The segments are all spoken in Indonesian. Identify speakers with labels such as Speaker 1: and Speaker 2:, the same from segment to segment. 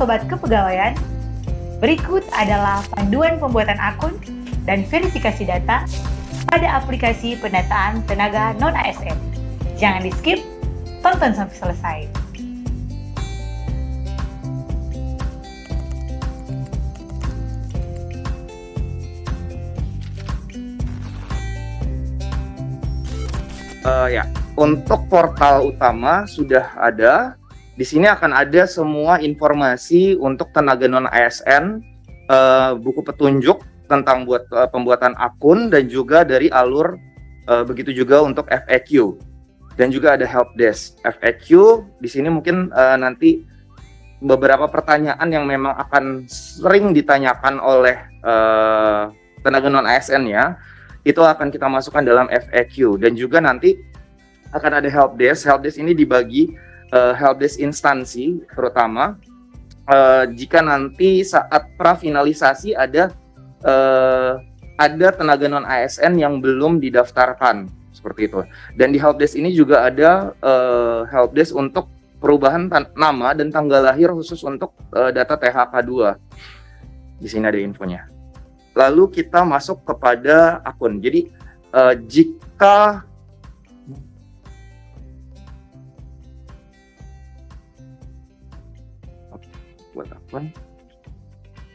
Speaker 1: Sobat Kepegawaian, berikut adalah panduan pembuatan akun dan verifikasi data pada aplikasi pendataan tenaga non-ASN. Jangan di-skip, tonton sampai selesai.
Speaker 2: Uh, ya, untuk portal utama sudah ada. Di sini akan ada semua informasi untuk tenaga non ASN, uh, buku petunjuk tentang buat uh, pembuatan akun dan juga dari alur uh, begitu juga untuk FAQ dan juga ada help desk. FAQ di sini mungkin uh, nanti beberapa pertanyaan yang memang akan sering ditanyakan oleh uh, tenaga non ASN ya itu akan kita masukkan dalam FAQ dan juga nanti akan ada help desk. Help desk ini dibagi uh, help desk instansi terutama uh, jika nanti saat prafinalisasi ada uh, ada tenaga non ASN yang belum didaftarkan seperti itu. Dan di help desk ini juga ada uh, help desk untuk perubahan nama dan tanggal lahir khusus untuk uh, data THK 2. Di sini ada infonya. Lalu kita masuk kepada akun. Jadi uh, jika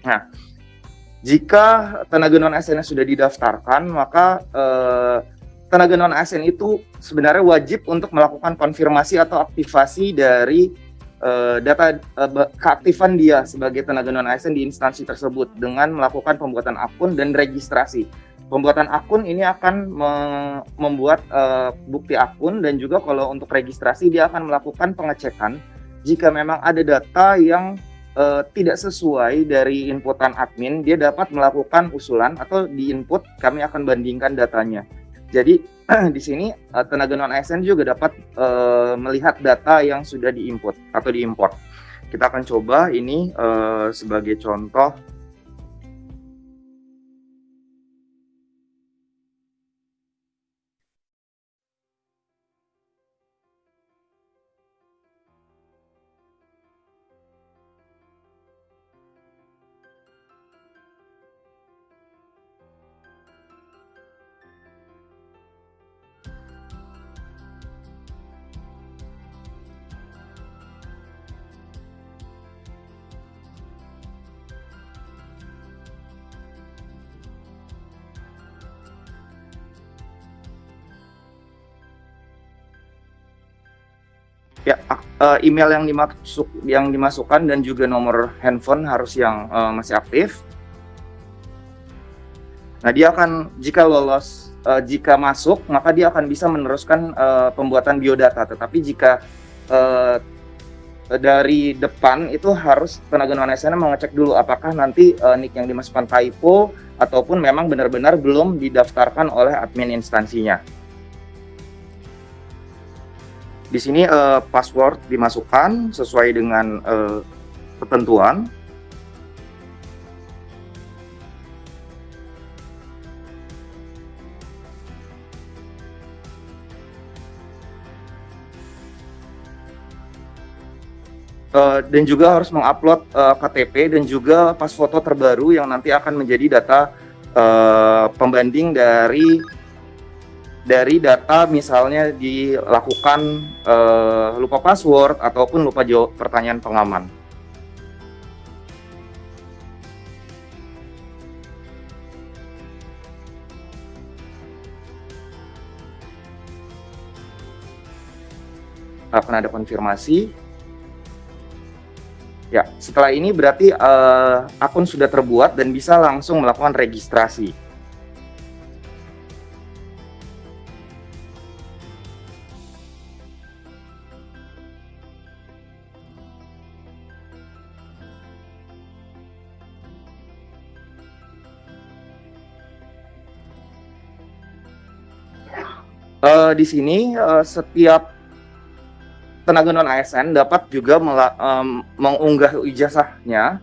Speaker 2: Nah, jika tenaga non ASN sudah didaftarkan, maka uh, tenaga non ASN itu sebenarnya wajib untuk melakukan konfirmasi atau aktivasi dari uh, data uh, keaktifan dia sebagai tenaga non ASN di instansi tersebut dengan melakukan pembuatan akun dan registrasi. Pembuatan akun ini akan me membuat uh, bukti akun dan juga kalau untuk registrasi dia akan melakukan pengecekan jika memang ada data yang uh, tidak sesuai dari inputan admin, dia dapat melakukan usulan atau di input kami akan bandingkan datanya. Jadi di sini uh, tenaga non ASN juga dapat uh, melihat data yang sudah diinput atau diimport. Kita akan coba ini uh, sebagai contoh Ya, uh, email yang dimasuk yang dimasukkan dan juga nomor handphone harus yang uh, masih aktif. Nah, dia akan jika lolos uh, jika masuk, maka dia akan bisa meneruskan uh, pembuatan biodata. Tetapi jika uh, dari depan itu harus tenaga non ASN mengecek dulu apakah nanti uh, nick yang dimasukkan typo ataupun memang benar-benar belum didaftarkan oleh admin instansinya. Di sini uh, password dimasukkan sesuai dengan uh, ketentuan. Uh, dan juga harus mengupload KTP dan juga pas foto terbaru yang nanti akan menjadi data pembanding dari dari data misalnya dilakukan uh, lupa password ataupun lupa jawab pertanyaan pengaman. akan ada konfirmasi. Ya, setelah ini berarti uh, akun sudah terbuat dan bisa langsung melakukan registrasi. Uh, di sini uh, setiap tenaga non ASN dapat juga um, mengunggah ijazahnya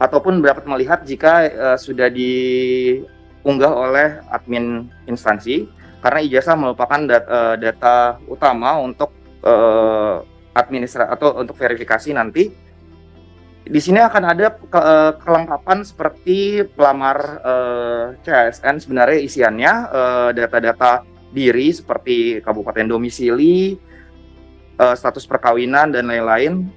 Speaker 2: ataupun dapat melihat jika uh, sudah diunggah oleh admin instansi karena ijazah merupakan data, uh, data utama untuk uh, administrasi atau untuk verifikasi nanti. Di sini akan ada ke, kelengkapan seperti pelamar uh, CSN sebenarnya isiannya data-data uh, diri seperti kabupaten domisili, uh, status perkawinan dan lain-lain.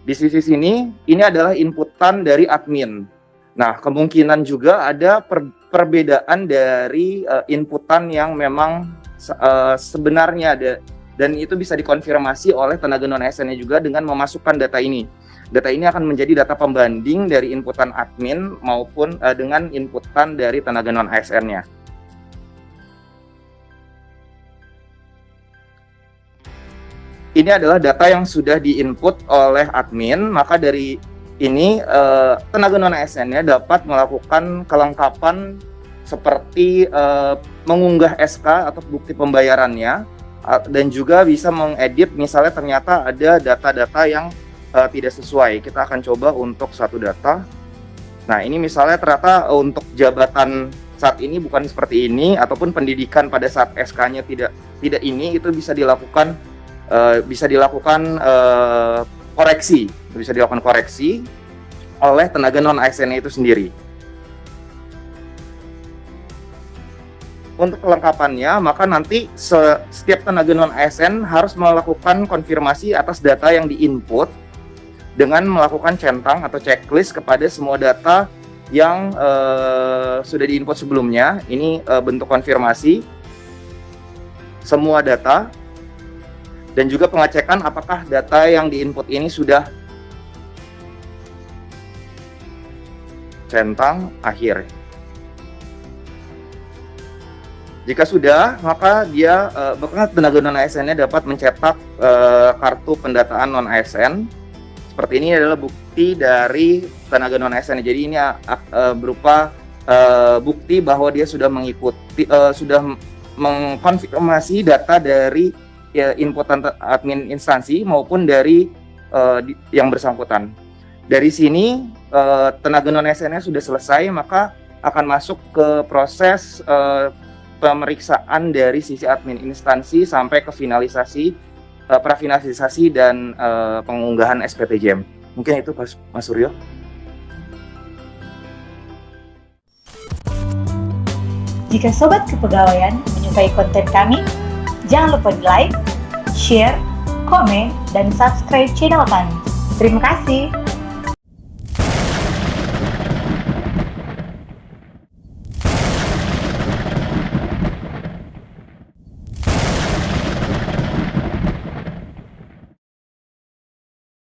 Speaker 2: Di sisi sini ini adalah inputan dari admin. Nah, kemungkinan juga ada per perbedaan dari uh, inputan yang memang uh, sebenarnya ada dan itu bisa dikonfirmasi oleh tenaga non ASN-nya juga dengan memasukkan data ini. Data ini akan menjadi data pembanding dari inputan admin maupun uh, dengan inputan dari tenaga non ASN-nya. Ini adalah data yang sudah diinput oleh admin, maka dari ini uh, tenaga non ASN-nya dapat melakukan kelengkapan seperti uh, mengunggah SK atau bukti pembayarannya dan juga bisa mengedit misalnya ternyata ada data-data yang uh, tidak sesuai. Kita akan coba untuk satu data. Nah, ini misalnya ternyata untuk jabatan saat ini bukan seperti ini ataupun pendidikan pada saat SK-nya tidak tidak ini itu bisa dilakukan uh, bisa dilakukan uh, koreksi, bisa dilakukan koreksi oleh tenaga non ASN itu sendiri. Untuk kelengkapannya, maka nanti setiap tenaga non ASN harus melakukan konfirmasi atas data yang diinput dengan melakukan centang atau checklist kepada semua data yang uh, sudah diinput sebelumnya. Ini uh, bentuk konfirmasi semua data dan juga pengecekan apakah data yang diinput ini sudah centang akhir. Jika sudah, maka dia uh, tenaga non ASN-nya dapat mencetak uh, kartu pendataan non ASN. Seperti ini adalah bukti dari tenaga non ASN. Jadi ini uh, berupa uh, bukti bahwa dia sudah mengikuti uh, sudah mengkonfirmasi data dari ya, admin instansi maupun dari yang bersangkutan. Dari sini tenaga non SN sudah selesai, maka akan masuk ke proses pemeriksaan dari sisi admin instansi sampai ke finalisasi, uh, prafinalisasi dan uh, pengunggahan SPTJM. Mungkin itu Mas, Mas Suryo.
Speaker 1: Jika Sobat Kepegawaian menyukai konten kami, Jangan lupa di like, share, komen, dan subscribe channel kami. Terima kasih.